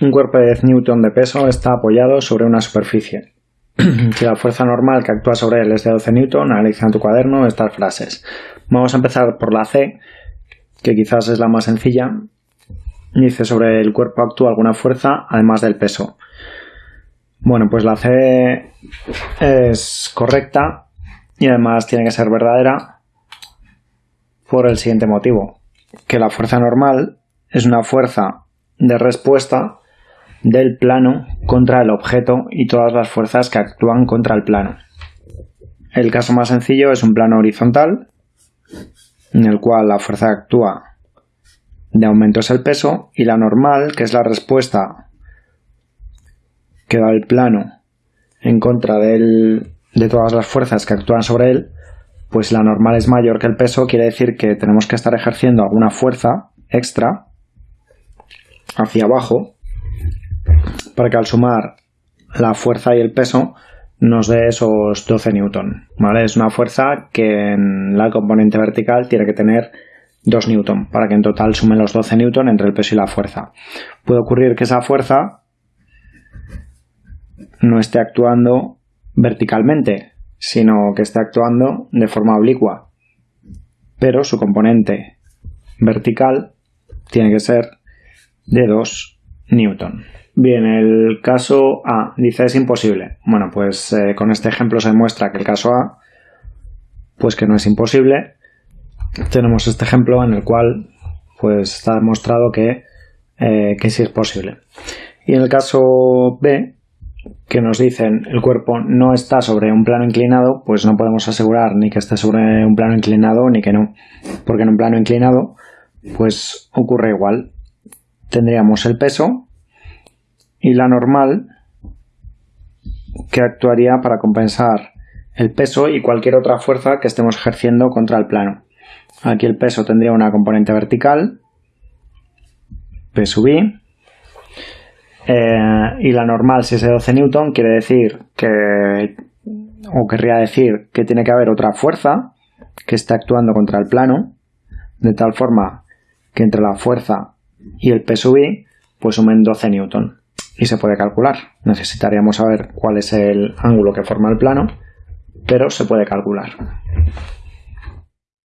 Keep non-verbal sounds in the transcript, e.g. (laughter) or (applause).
Un cuerpo de 10 newton de peso está apoyado sobre una superficie. (clears throat) si la fuerza normal que actúa sobre él es de 12 newton, analiza en tu cuaderno estas frases. Vamos a empezar por la C, que quizás es la más sencilla. Dice sobre el cuerpo actúa alguna fuerza además del peso. Bueno, pues la C es correcta y además tiene que ser verdadera por el siguiente motivo. Que la fuerza normal es una fuerza de respuesta del plano contra el objeto y todas las fuerzas que actúan contra el plano. El caso más sencillo es un plano horizontal, en el cual la fuerza que actúa de aumento es el peso, y la normal, que es la respuesta que da el plano en contra de todas las fuerzas que actúan sobre él, pues la normal es mayor que el peso, quiere decir que tenemos que estar ejerciendo alguna fuerza extra hacia abajo para que al sumar la fuerza y el peso nos dé esos 12 newton. ¿vale? Es una fuerza que en la componente vertical tiene que tener 2 newton para que en total sumen los 12 newton entre el peso y la fuerza. Puede ocurrir que esa fuerza no esté actuando verticalmente, sino que esté actuando de forma oblicua. Pero su componente vertical tiene que ser de 2 newton. Bien, el caso A dice es imposible. Bueno, pues eh, con este ejemplo se demuestra que el caso A, pues que no es imposible. Tenemos este ejemplo en el cual pues está demostrado que, eh, que sí es posible. Y en el caso B, que nos dicen el cuerpo no está sobre un plano inclinado, pues no podemos asegurar ni que esté sobre un plano inclinado ni que no. Porque en un plano inclinado, pues ocurre igual. Tendríamos el peso y la normal que actuaría para compensar el peso y cualquier otra fuerza que estemos ejerciendo contra el plano. Aquí el peso tendría una componente vertical, P sub I, eh, y la normal, si es de 12 newton, quiere decir que, o querría decir que tiene que haber otra fuerza que está actuando contra el plano, de tal forma que entre la fuerza y el P sub I, pues sumen 12 newton y se puede calcular. Necesitaríamos saber cuál es el ángulo que forma el plano, pero se puede calcular.